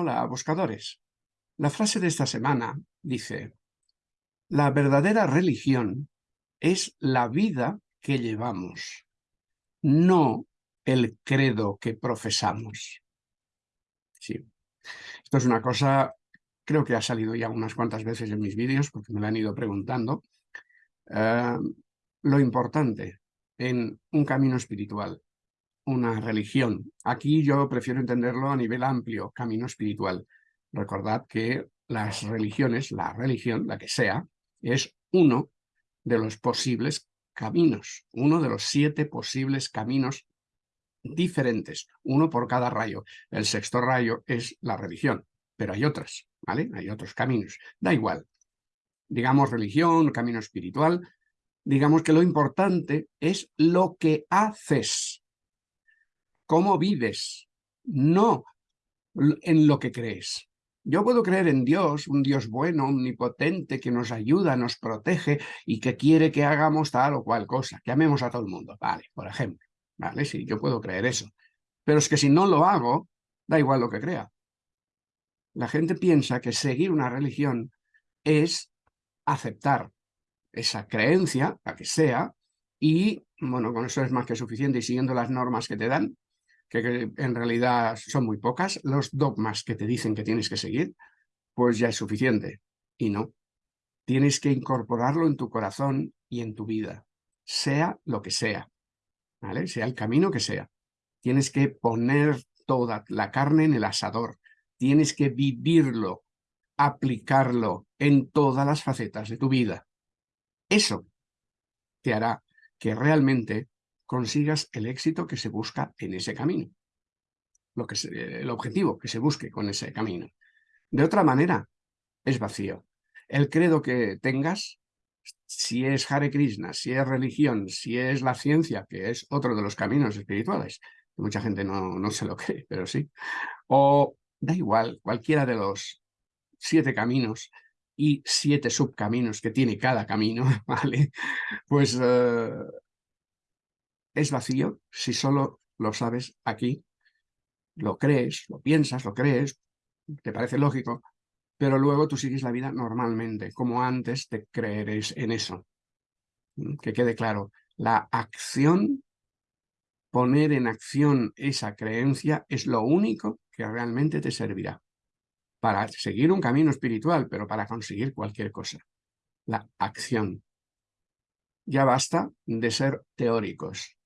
Hola, buscadores. La frase de esta semana dice, la verdadera religión es la vida que llevamos, no el credo que profesamos. Sí. Esto es una cosa, creo que ha salido ya unas cuantas veces en mis vídeos, porque me lo han ido preguntando. Eh, lo importante en un camino espiritual una religión. Aquí yo prefiero entenderlo a nivel amplio, camino espiritual. Recordad que las religiones, la religión, la que sea, es uno de los posibles caminos, uno de los siete posibles caminos diferentes, uno por cada rayo. El sexto rayo es la religión, pero hay otras, ¿vale? Hay otros caminos. Da igual. Digamos religión, camino espiritual, digamos que lo importante es lo que haces, cómo vives, no en lo que crees. Yo puedo creer en Dios, un Dios bueno, omnipotente, que nos ayuda, nos protege y que quiere que hagamos tal o cual cosa, que amemos a todo el mundo, vale, por ejemplo, vale, sí, yo puedo creer eso. Pero es que si no lo hago, da igual lo que crea. La gente piensa que seguir una religión es aceptar esa creencia, la que sea, y, bueno, con eso es más que suficiente y siguiendo las normas que te dan, que en realidad son muy pocas, los dogmas que te dicen que tienes que seguir, pues ya es suficiente. Y no. Tienes que incorporarlo en tu corazón y en tu vida, sea lo que sea, ¿vale? Sea el camino que sea. Tienes que poner toda la carne en el asador. Tienes que vivirlo, aplicarlo en todas las facetas de tu vida. Eso te hará que realmente consigas el éxito que se busca en ese camino. Lo que el objetivo que se busque con ese camino. De otra manera, es vacío. El credo que tengas, si es Hare Krishna, si es religión, si es la ciencia, que es otro de los caminos espirituales, mucha gente no, no se lo cree, pero sí, o da igual, cualquiera de los siete caminos y siete subcaminos que tiene cada camino, ¿vale? Pues eh, es vacío si solo lo sabes aquí, lo crees, lo piensas, lo crees, te parece lógico, pero luego tú sigues la vida normalmente, como antes de creer en eso. Mm, que quede claro, la acción, poner en acción esa creencia es lo único que realmente te servirá para seguir un camino espiritual, pero para conseguir cualquier cosa. La acción. Ya basta de ser teóricos.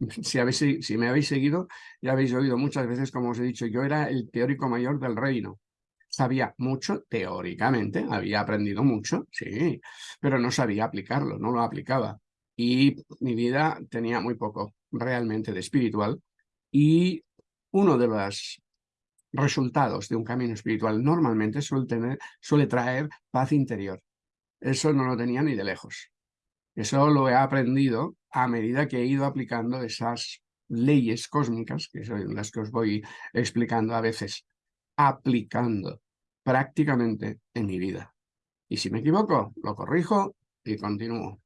Si, habéis, si me habéis seguido, ya habéis oído muchas veces, como os he dicho, yo era el teórico mayor del reino. Sabía mucho teóricamente, había aprendido mucho, sí, pero no sabía aplicarlo, no lo aplicaba. Y mi vida tenía muy poco realmente de espiritual. Y uno de los resultados de un camino espiritual normalmente suele, tener, suele traer paz interior. Eso no lo tenía ni de lejos. Eso lo he aprendido a medida que he ido aplicando esas leyes cósmicas, que son las que os voy explicando a veces, aplicando prácticamente en mi vida. Y si me equivoco, lo corrijo y continúo.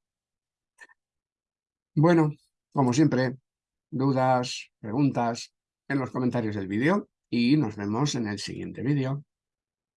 Bueno, como siempre, dudas, preguntas en los comentarios del vídeo y nos vemos en el siguiente vídeo.